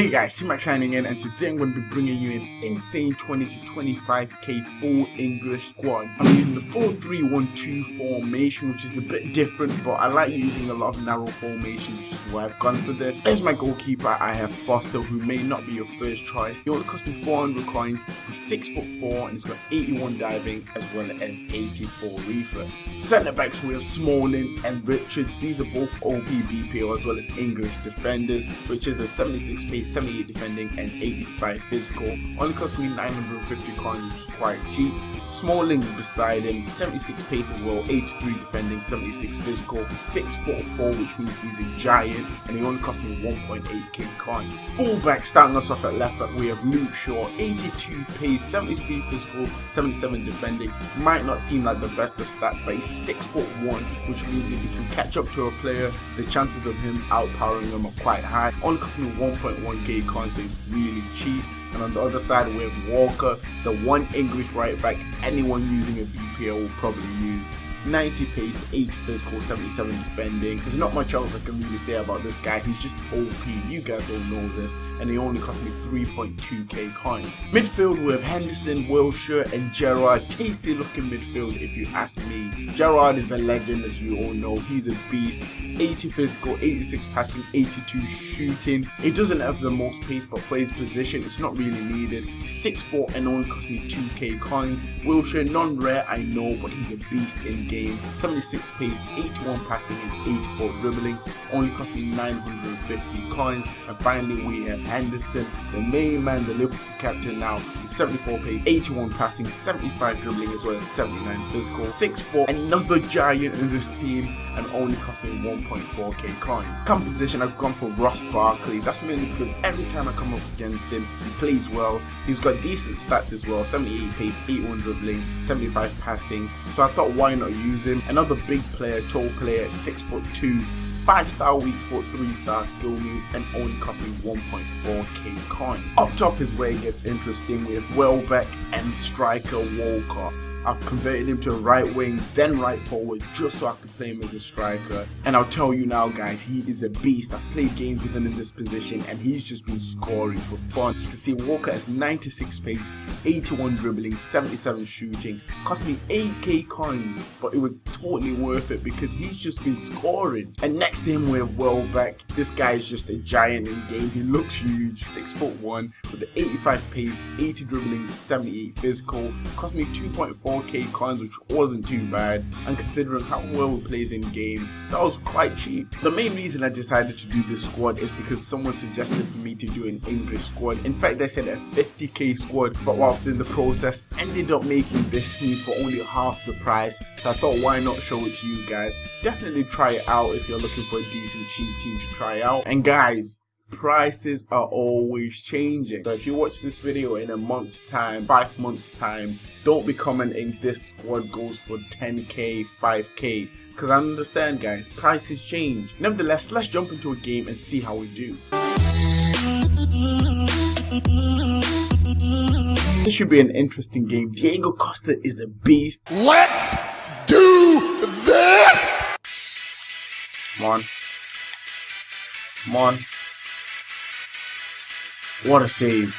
Hey guys, T-Mac signing in and today I'm going to be bringing you an insane 20 to 25k full English squad. I'm using the 4-3-1-2 formation which is a bit different but I like using a lot of narrow formations which is why I've gone for this. As my goalkeeper I have Foster who may not be your first choice. He only cost me 400 coins, he's 6 foot 4 and he's got 81 diving as well as 84 reflex. Centre backs we have Smalling and Richards, these are both OP BPO as well as English defenders. which is a 76 pace 78 defending and 85 physical. Only cost me 950 coins which is quite cheap. Smalling beside him, 76 pace as well, 83 defending, 76 physical, 6 foot 4 which means he's a giant and he only cost me 1.8k coins. Fullback starting us off at left back we have Luke Shaw, 82 pace, 73 physical, 77 defending. Might not seem like the best of stats but he's 6 foot 1 which means if he can catch up to a player the chances of him outpowering them are quite high. Only cost me 1.1 1k coin, so it's really cheap. And on the other side, we have Walker, the one English right back anyone using a BPL will probably use. 90 pace, 80 physical, 77 defending. There's not much else I can really say about this guy. He's just OP. You guys all know this. And he only cost me 3.2k coins. Midfield with Henderson, Wilshere and Gerrard. Tasty looking midfield if you ask me. Gerrard is the legend as you all know. He's a beast. 80 physical, 86 passing, 82 shooting. He doesn't have the most pace, but his position, it's not really needed. 6'4 and only cost me 2k coins. Wilshere, non-rare, I know, but he's a beast in game. 76 pace, 81 passing and 84 dribbling. Only cost me 950 coins. And finally we have Henderson, the main man, the Liverpool captain now. 74 pace, 81 passing, 75 dribbling as well as 79 physical. 6'4, another giant in this team and only cost me 1.4k coin. Composition I've gone for Ross Barkley. That's mainly because every time I come up against him, he plays well. He's got decent stats as well. 78 pace, 81 dribbling, 75 passing. So I thought why not him. Another big player, tall player, 6 foot 2 5 star weak foot, 3 star skill moves, and only copying 1.4k coin. Up top is where it gets interesting with Welbeck and striker Walcott. I've converted him to right wing, then right forward, just so I could play him as a striker. And I'll tell you now, guys, he is a beast. I've played games with him in this position, and he's just been scoring for fun. You can see Walker has 96 pace, 81 dribbling, 77 shooting. Cost me 8k coins, but it was totally worth it because he's just been scoring. And next to him, we have Welbeck. This guy is just a giant in game. He looks huge, 6 foot 1 with the 85 pace, 80 dribbling, 78 physical. Cost me 2.4 4k coins which wasn't too bad and considering how well he plays in game that was quite cheap. The main reason I decided to do this squad is because someone suggested for me to do an English squad. In fact they said a 50k squad but whilst in the process ended up making this team for only half the price so I thought why not show it to you guys. Definitely try it out if you're looking for a decent cheap team to try out and guys prices are always changing. So if you watch this video in a month's time, five months time, don't be commenting this squad goes for 10k, 5k, because I understand guys, prices change. Nevertheless, let's jump into a game and see how we do. This should be an interesting game. Diego Costa is a beast. Let's do this! Come on. Come on. What a save.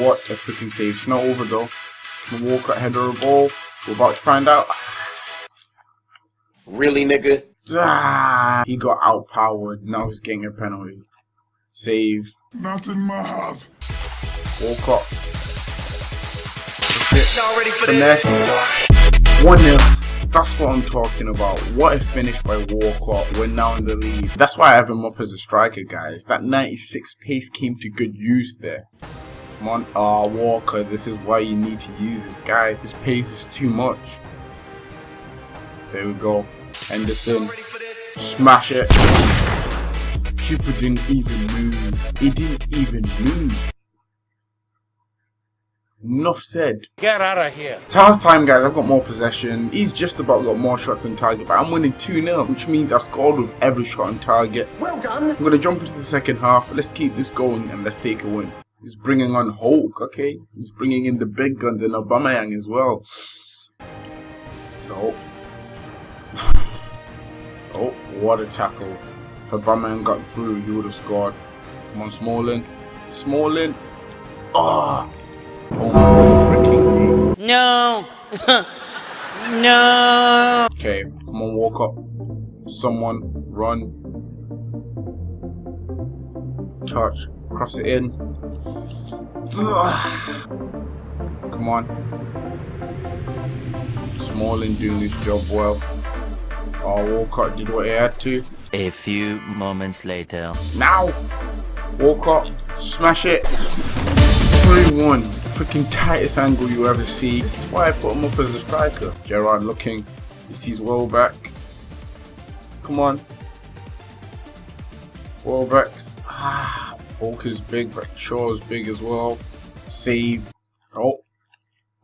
What a freaking save. It's not over though. The Walcott header of ball. We're about to find out. Really, nigga? Ah, he got outpowered. Now he's getting a penalty. Save. Not in my heart. Walcott. Y'all ready for Finesse. this? 1 0. That's what I'm talking about. What a finish by Walcott. We're now in the lead. That's why I have him up as a striker, guys. That 96 pace came to good use there. Come on, ah, Walker, this is why you need to use this guy. His pace is too much. There we go. Henderson, smash it. Keeper didn't even move. He didn't even move. Enough said. Get out of here. So half time guys, I've got more possession. He's just about got more shots on target, but I'm winning 2-0, which means I've scored with every shot on target. Well done. I'm gonna jump into the second half. Let's keep this going and let's take a win. He's bringing on Hulk, okay? He's bringing in the big guns and Aubameyang as well. Oh. oh, what a tackle. If Aubameyang got through, he would have scored. Come on, Smalling. Smalling. Oh, oh my freaking. No. no. Okay, come on, walk up. Someone, run. Touch, cross it in. Come on. Smalling doing his job well. Oh, Walcott did what he had to. A few moments later. Now! Walcott, smash it! 3-1. Freaking tightest angle you ever see. This is why I put him up as a striker. Gerrard looking. He sees Welbeck. Come on. Welbeck. Ah, Walker's big, but Shaw's big as well. Save. Oh.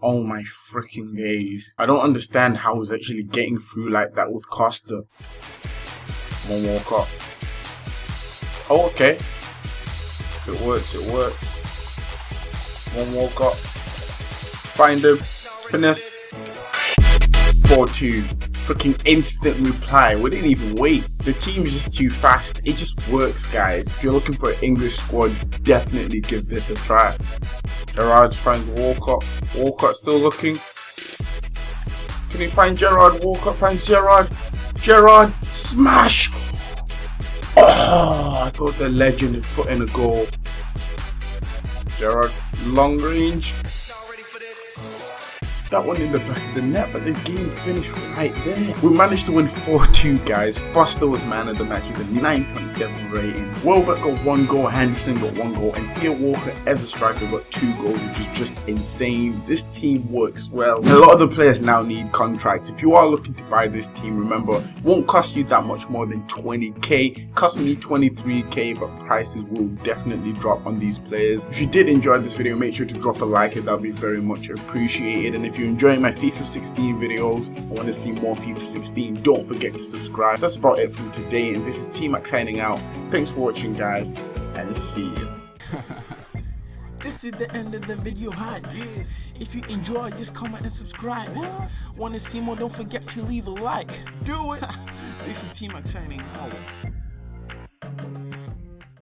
Oh my freaking days. I don't understand how he's actually getting through like that with Costa. Come on, Walcott. Oh, okay. It works, it works. One Walcott. Find him. Finesse. 4-2. Freaking instant reply. We didn't even wait. The team's just too fast. It just works, guys. If you're looking for an English squad, definitely give this a try. Gerrard finds Walcott. Walcott still looking. Can he find Gerrard? Walcott finds Gerrard. Gerrard, smash! Oh, I thought the legend had put in a goal. Gerrard, long range. That one in the back of the net, but the game finished right there. We managed to win 4-2, guys. Foster was man of the match with a 9.7 rating. Welbeck got one goal, Henderson got one goal, and Theo Walcott as a striker got two goals, which is just insane. This team works well. A lot of the players now need contracts. If you are looking to buy this team, remember, won't cost you that much more than 20k. Cost me 23k, but prices will definitely drop on these players. If you did enjoy this video, make sure to drop a like as that would be very much appreciated. And if you you're enjoying my FIFA 16 videos and want to see more FIFA 16, don't forget to subscribe. That's about it from today, and this is T-Mac signing out. Thanks for watching, guys, and see you. This is the end of the video hype. If you enjoy, just comment and subscribe. Want to see more? Don't forget to leave a like. Do it. this is T-Mac signing out.